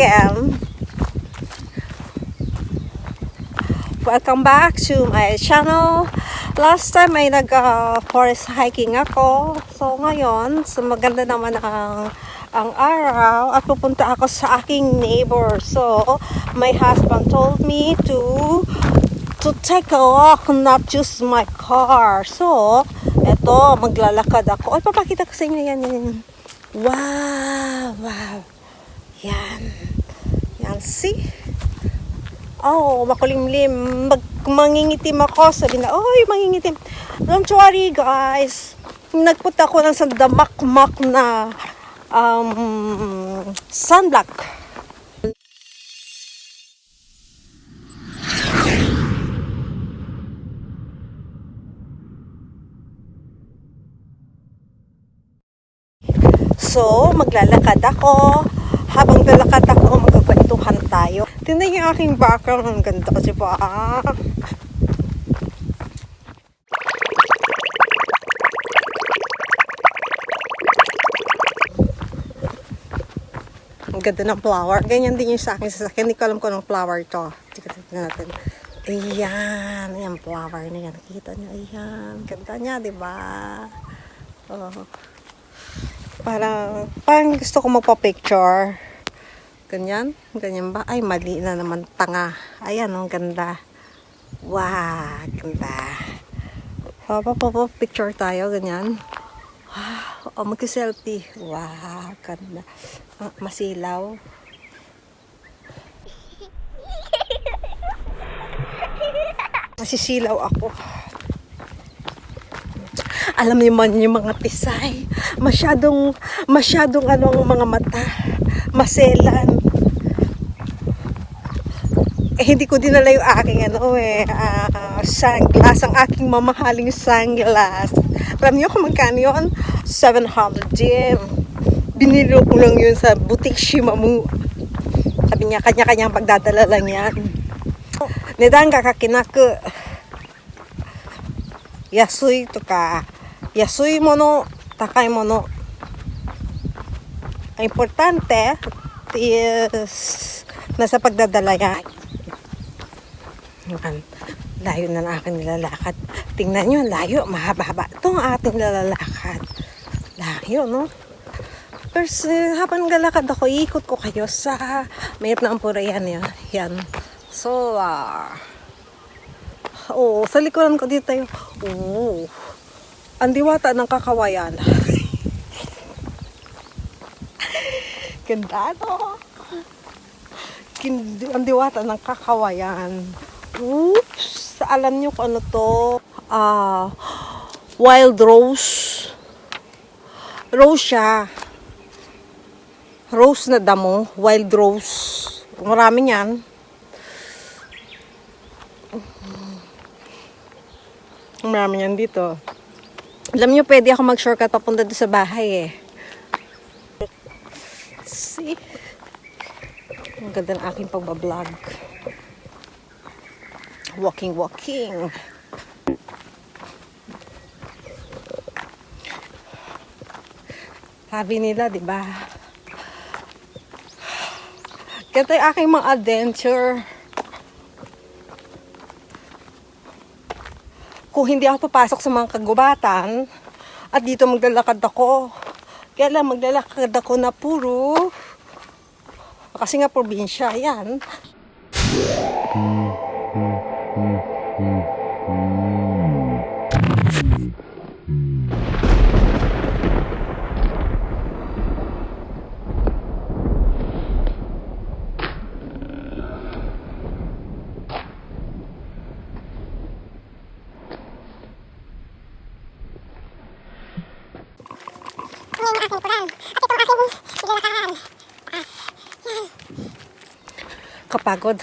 again. Welcome back to my channel. Last time ay nag-forest hiking ako. So ngayon, so maganda naman ang ang araw at pupunta ako sa aking neighbor. So, my husband told me to to take a walk, not just my car. So, eto, maglalakad ako. Ay, papakita ko sa inyo yan, yan. Wow! Wow! Yan. Yan, see? Oh, makulimlim. Mag mangingitim ako. Sabi na, oy, mangingitim. Don't worry, guys. Nagpunta ko ng sandamak-mak na um, sunblock. So, maglalakad ako. Habang lalakad ako, magkakwentuhan tayo. Tingnan yung aking background. Ang ganda kasi ba? Ang ganda ng flower. Ganyan din yung sa akin sa akin. Hindi ko alam kung anong flower to. Tingnan natin. Ayan. Ayan, flower na yan. Nakikita nyo. Ayan. Ganda niya, di ba? Oh. Parang, parang gusto ko magpa-picture. Ganyan? Ganyan ba? Ay, mali na naman. Tanga. Ayan, ang ganda. Wow, ganda. Papa, papa, picture tayo. Ganyan. Wow. Oh, mag-selfie. Wow, ganda. Ah, masilaw. Masisilaw ako. Alam niyo man yung mga pisay. Masyadong, masyadong ano ang mga mata. Maselan. Eh, hindi ko dinala yung aking ano eh, uh, sunglass. Ang aking mamahaling sunglass. Alam niyo kung magkano yun? 700 yen. Binili ko lang yun sa boutique Shimamu. Sabi niya, kanya-kanyang pagdadala lang yan. Nedan ga kakinaku. Yasui to ka. Yasui mono, takai mono. Ang importante is nasa pagdadala yan. Yan. Layo na ng aking nilalakad. Tingnan nyo, layo. Mahaba-haba. Ito ang ating nilalakad. Layo, no? Pero uh, habang galakad ako, ikot ko kayo sa mayroon na ang purayan yan. Yan. So, ah... Uh, oh, sa likuran ko dito tayo. Oh, ang diwata ng kakawayan. Ganda, no? Kin- ang diwata ng kakawayan. Oops! Alam nyo kung ano to? Ah, uh, wild rose. Rose siya. Rose na damo. Wild rose. Marami yan. Marami yan dito. Alam nyo, pwede ako mag-shortcut papunta doon sa bahay eh. See? Ang ganda ng aking pagbablog. Walking, walking. Sabi nila, di ba? Ganito yung aking mga adventure. Kung hindi ako papasok sa mga kagubatan, at dito maglalakad ako, kaya lang maglalakad ako na puro, kasi nga probinsya, yan. Kapagod.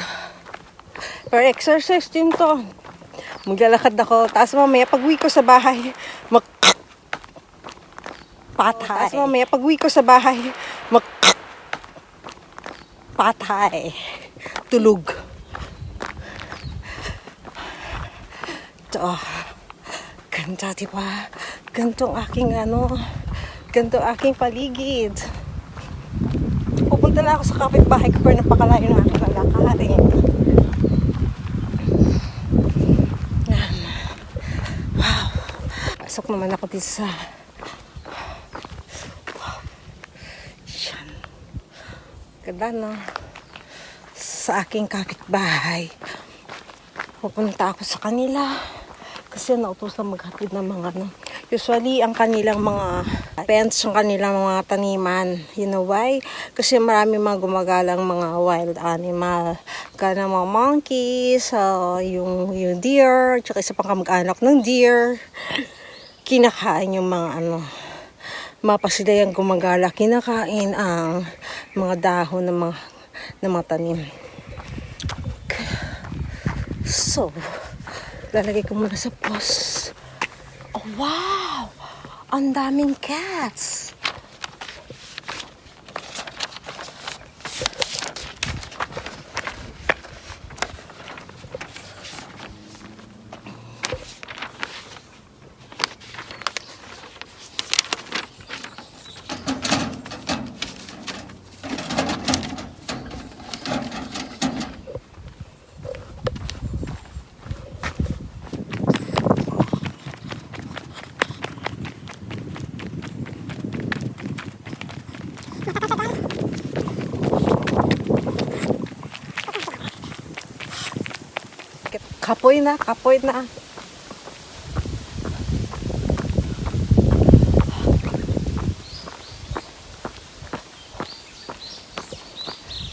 Pero exercise din to. Maglalakad ako. Tapos mamaya pag uwi ko sa bahay, mag patay. Tapos mamaya pag uwi ko sa bahay, mag patay. Tulog. Ito. Ganda, di ba? Ganto aking ano, ganto aking paligid. Pupunta na ako sa kapitbahay ko pero napakalayo ng aking lalakarin. Wow. Pasok naman ako dito sa Wow. Yan. Ganda no? Sa aking kapitbahay. Pupunta ako sa kanila kasi nautosan maghatid ng mga ano. Usually, ang kanilang mga pets, ang kanilang mga taniman. You know why? Kasi marami mga gumagalang mga wild animal. Kaya mga monkeys, uh, yung, yung deer, tsaka isa pang kamag-anak ng deer. Kinakain yung mga ano, mapa sila yung gumagala. Kinakain ang mga dahon ng mga, ng mga tanim. So, lalagay ko muna sa post. Wow! Ang daming cats! Kapoy na, kapoy na.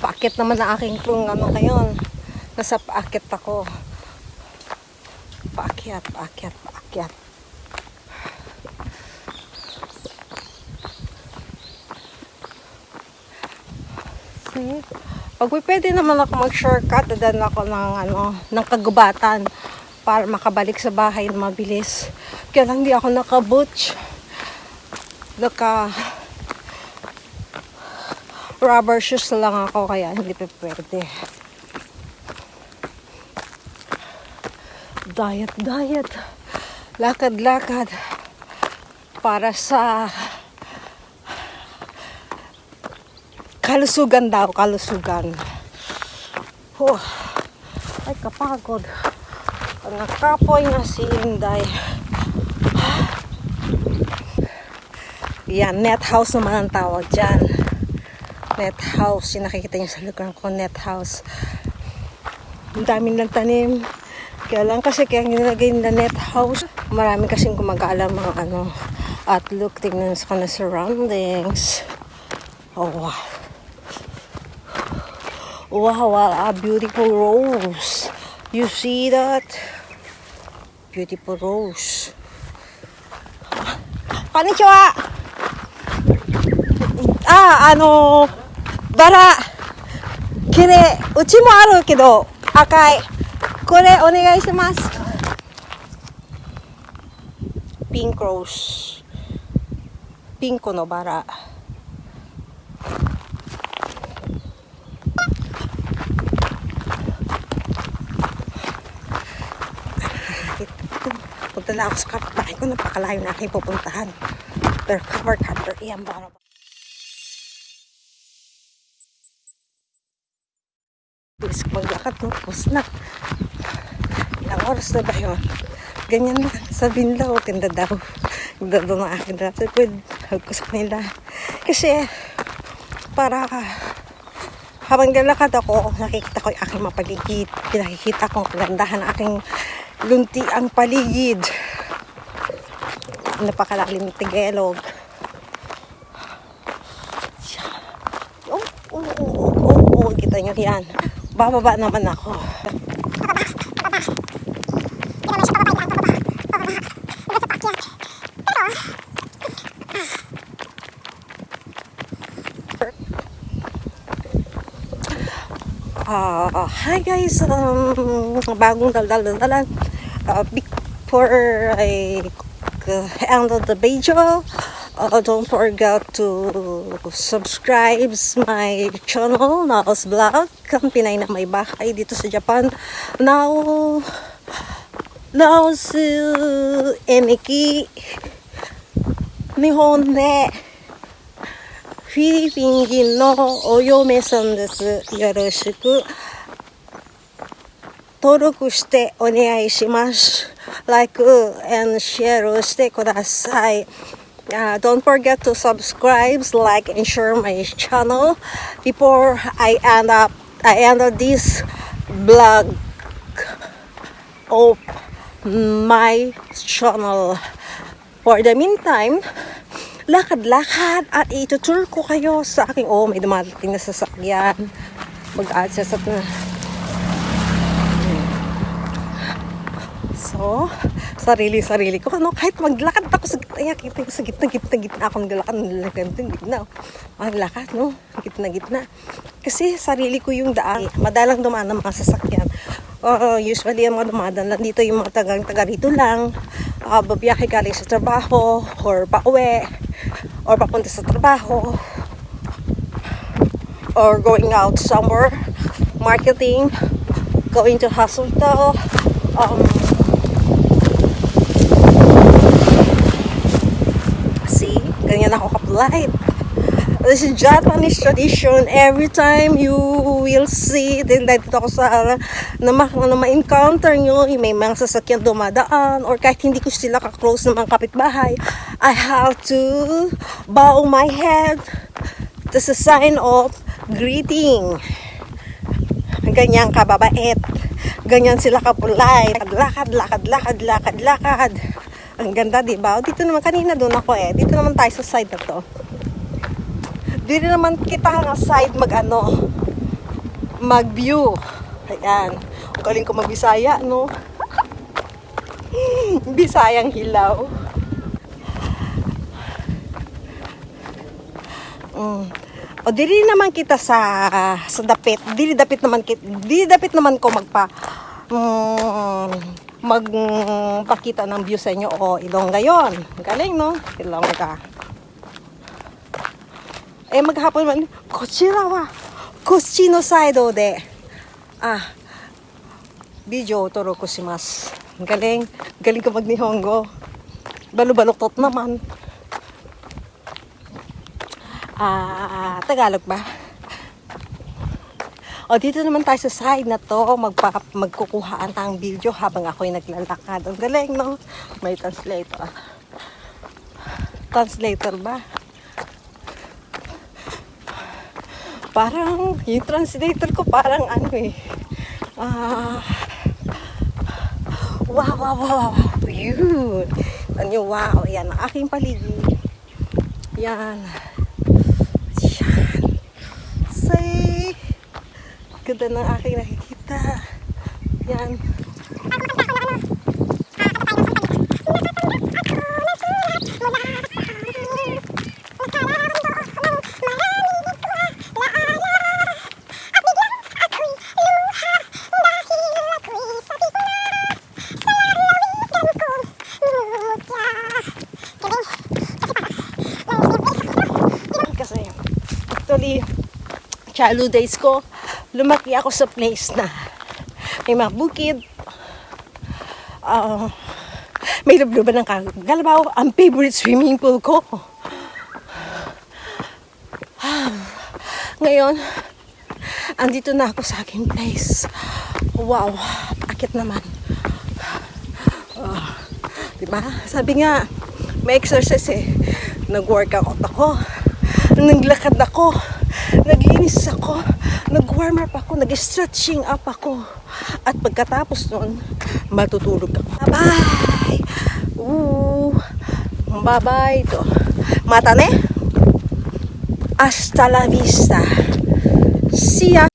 Paakit naman ang aking kung ano ngayon. Nasa paakit ako. Paakyat, paakyat, paakyat. See? Pag pwede naman ako mag-shortcut, dadan ako ng, ano, ng kagubatan para makabalik sa bahay na mabilis. Kaya lang di ako naka-butch. Naka rubber shoes lang ako kaya hindi pa pwede. Diet, diet. Lakad, lakad. Para sa kalusugan daw, kalusugan. Oh, ay kapagod. Ang nakapoy na si Inday. Yan, net house naman ang tawag dyan. Net house. Yung nakikita niyo sa lugar ko, net house. Ang daming lang tanim. Kaya lang kasi kaya nilagay nila net house. Marami kasing gumagala mga ano. At look, tingnan sa kanila surroundings. Oh, wow. Wow, a beautiful rose. You see that? Beautiful ズこんにちは。あ、あの、バラ、綺麗。うちもあるけど、赤い。これ、お願いします。ピンクロース。ピンクのバラ。Punta na ako sa kapitbahay ko. Napakalayo na aking pupuntahan. Pero cover, cover. Iyan ba? Bilis ko maglakad, no? Tapos na. Ilang oras na ba yun? Ganyan na. Sabihin daw, tinda daw. Tinda daw ng akin na. So, pwede, hug ko sa kanila. Kasi, para habang nalakad ako, nakikita ko yung aking mapaligid. Pinakikita ko ang kagandahan ng aking lunti ang paligid. Napakalalim ng Tagalog. Oh, oh, oh, oh, oh, oh, kita nyo yan. Bababa naman ako. Ah, hi guys. Um, bagong daldal-daldalan. Uh, before I uh, end the video, uh, don't forget to subscribe my channel, Naos Vlog. Ang Pinay na may bahay dito sa Japan. Now, now su eniki nihon de フィリピン人のお嫁さんです。よろしく。登録してお願いします。Like and share してください。Uh, don't forget to subscribe, like, and share my channel before I end up I end up this vlog of my channel. For the meantime, lakad-lakad at itutur ko kayo sa aking, oh, may dumadating na sasakyan. Mag-access at na. So, sarili-sarili ko. Ano, kahit maglakad ako sa gitna, yan, kita ko sa gitna, gitna, gitna ako naglakad, naglakad, gitna. Maglakad, no? Gitna, gitna. Kasi sarili ko yung daan. Madalang dumaan ng mga sasakyan. Uh, usually, ang mga dumadaan lang dito, yung mga tagang taga rito lang. Uh, babiyahe galing sa trabaho, or pauwi, or papunta sa trabaho, or going out somewhere, marketing, going to hospital, um, See, ganyan ako ka-polite. This is Japanese tradition. Every time you will see, din dito ako sa, na, ma, na ma-encounter nyo, may mga sasakyan dumadaan, or kahit hindi ko sila ka-close ng mga kapitbahay, I have to bow my head. This is a sign of greeting. Ganyan kababait. Ganyan sila kapulay. Lakad, lakad, lakad, lakad, lakad. Ang ganda, di ba? Dito naman, kanina doon ako eh. Dito naman tayo sa side na to. Dito naman kita nga side mag ano, mag view. Ayan. Ang galing ko magbisaya, no? Bisayang hilaw. Mm. O dili naman kita sa sa dapit. Dili dapit naman kit. Dili dapit naman ko magpa mm, magpakita ng view sa inyo. O, Ilongga yon. Galing, no? Ilongga. Eh, maghapon man, kochira wa, kochi no saido de, ah, video o toro ko si mas. Galing, galing ka mag nihongo. Balubaloktot naman. Ah, Tagalog ba? O, dito naman tayo sa side na to, magpa, magkukuhaan ng video habang ako'y naglalakad. Ang galing, no? May translator. Translator ba? Parang, yung translator ko parang ano eh. Ah, wow, wow, wow, wow. Yun. Ano, wow. Yan, aking paligid. Yan. Ganda ng aking nakikita. Yan. Kasi, actually, childhood days ko, lumaki ako sa place na may mga bukid, ah, may lubluban ng kagalabaw, ang favorite swimming pool ko. Ngayon, andito na ako sa aking place. Wow, akit naman. Ah, diba? Sabi nga, may exercise eh. Nag-workout ako. Naglakad ako. Naglinis ako. Nag-warm up ako. Nag-stretching up ako. At pagkatapos nun, matutulog ako. Bye-bye! Bye-bye. Ito. Mata ne? Hasta la vista. See ya!